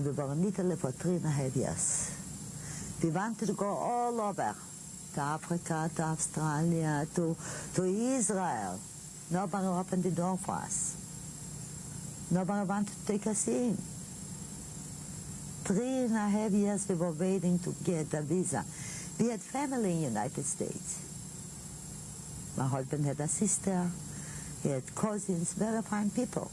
And we were in Italy for three and a half years. We wanted to go all over, to Africa, to Australia, to, to Israel. Nobody opened the door for us. Nobody wanted to take us in. Three and a half years we were waiting to get a visa. We had family in the United States. My husband had a sister, he had cousins, very fine people.